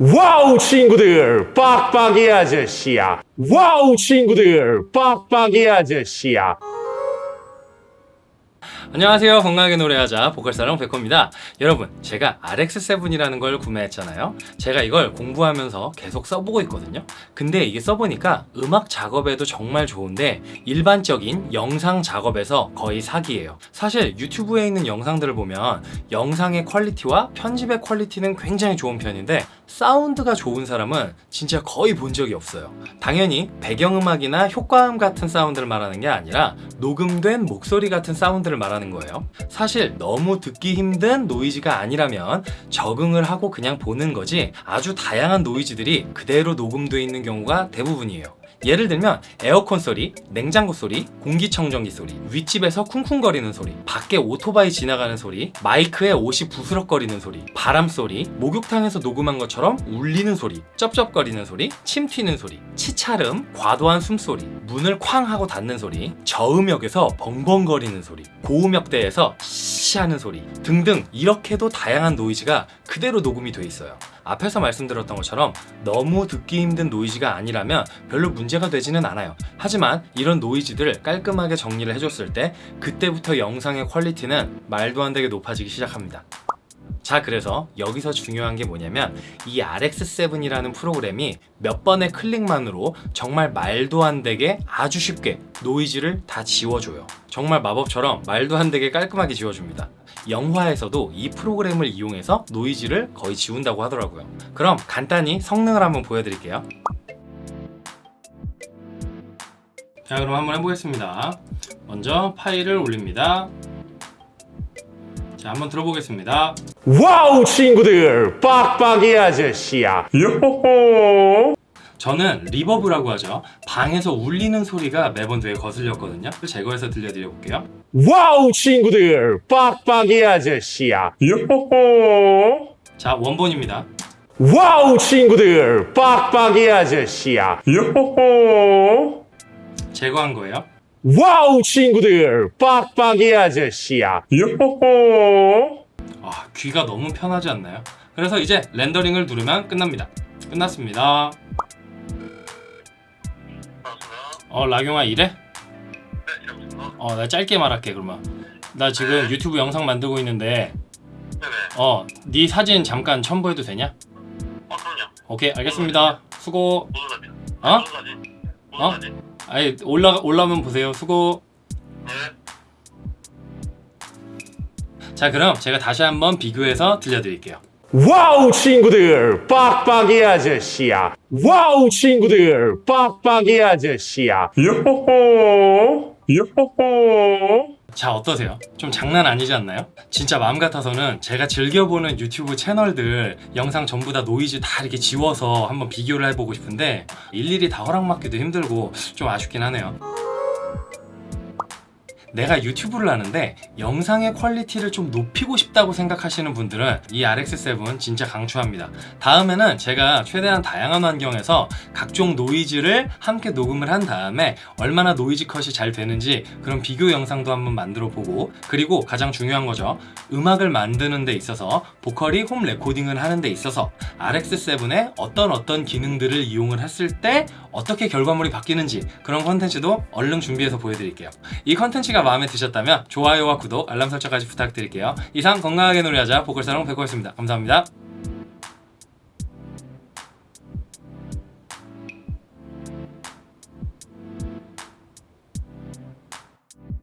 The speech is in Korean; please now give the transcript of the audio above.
와우 친구들. 빡빡이 아저씨야. 와우 친구들. 빡빡이 아저씨야 안녕하세요. 건강하게 노래하자 보컬사랑 백호입니다. 여러분 제가 RX7이라는 걸 구매했잖아요. 제가 이걸 공부하면서 계속 써보고 있거든요. 근데 이게 써보니까 음악 작업에도 정말 좋은데 일반적인 영상 작업에서 거의 사기예요. 사실 유튜브에 있는 영상들을 보면 영상의 퀄리티와 편집의 퀄리티는 굉장히 좋은 편인데 사운드가 좋은 사람은 진짜 거의 본 적이 없어요. 당연히 배경음악이나 효과음 같은 사운드를 말하는 게 아니라 녹음된 목소리 같은 사운드를 말하는 거예요. 사실 너무 듣기 힘든 노이즈가 아니라면 적응을 하고 그냥 보는 거지 아주 다양한 노이즈들이 그대로 녹음되어 있는 경우가 대부분이에요 예를 들면 에어컨 소리, 냉장고 소리, 공기청정기 소리, 윗집에서 쿵쿵거리는 소리, 밖에 오토바이 지나가는 소리, 마이크에 옷이 부스럭거리는 소리, 바람 소리, 목욕탕에서 녹음한 것처럼 울리는 소리, 쩝쩝거리는 소리, 침 튀는 소리, 치찰음, 과도한 숨소리, 문을 쾅 하고 닫는 소리, 저음역에서 벙벙거리는 소리, 고음역대에서 시 하는 소리 등등 이렇게도 다양한 노이즈가 그대로 녹음이 돼 있어요. 앞에서 말씀드렸던 것처럼 너무 듣기 힘든 노이즈가 아니라면 별로 문제가 되지는 않아요 하지만 이런 노이즈들을 깔끔하게 정리를 해줬을 때 그때부터 영상의 퀄리티는 말도 안 되게 높아지기 시작합니다 자 그래서 여기서 중요한 게 뭐냐면 이 RX7이라는 프로그램이 몇 번의 클릭만으로 정말 말도 안 되게 아주 쉽게 노이즈를 다 지워줘요. 정말 마법처럼 말도 안 되게 깔끔하게 지워줍니다. 영화에서도 이 프로그램을 이용해서 노이즈를 거의 지운다고 하더라고요. 그럼 간단히 성능을 한번 보여드릴게요. 자 그럼 한번 해보겠습니다. 먼저 파일을 올립니다 자 한번 들어보겠습니다. 와우 친구들! 빡빡이 아저씨야. 요호호! 저는 reverb라고 하죠. 방에서 울리는 소리가 매번 되게 거슬렸거든요. 제거해서 들려드려 볼게요. 와우 친구들! 빡빡이 아저씨야. 요호호! 자 원본입니다. 와우 친구들! 빡빡이 아저씨야. 요호호! 제거한 거예요 와우 친구들 빡빡이 아저씨야 요호호 아 귀가 너무 편하지 않나요? 그래서 이제 렌더링을 누르면 끝납니다 끝났습니다 어 라경아 이래? 어 나 짧게 말할게 그러면 나 지금 유튜브 영상 만들고 있는데. 어 네 사진 잠깐 첨부해도 되냐? 어, 그럼요. 오케이 알겠습니다 수고? 어? 어? 아니 올라 올라오면 보세요. 수고. 네. 자 그럼 제가 다시 한번 비교해서 들려드릴게요. 와우 친구들. 빡빡이 아저씨야. wow 친구들. 빡빡이 아저씨야. 요호호. 요호호 자 어떠세요? 좀 장난 아니지 않나요? 진짜 마음 같아서는 제가 즐겨보는 유튜브 채널들 영상 전부 다 노이즈 다 이렇게 지워서 한번 비교를 해보고 싶은데 일일이 다 허락받기도 힘들고 좀 아쉽긴 하네요 내가 유튜브를 하는데 영상의 quality를 좀 높이고 싶다고 생각하시는 분들은 이 RX7 진짜 강추합니다. 다음에는 제가 최대한 다양한 환경에서 각종 노이즈를 함께 녹음을 한 다음에 얼마나 노이즈 컷이 잘 되는지 그런 비교 영상도 한번 만들어 보고 그리고 가장 중요한 거죠. 음악을 만드는 데 있어서 보컬이 home recording을 하는 데 있어서 RX7의 어떤 어떤 기능들을 이용을 했을 때 어떻게 결과물이 바뀌는지 그런 컨텐츠도 얼른 준비해서 보여드릴게요. 이 컨텐츠가 마음에 드셨다면 좋아요와 구독, 알람 설정까지 부탁드릴게요. 이상 건강하게 노래하자 보컬사랑 백호였습니다. 감사합니다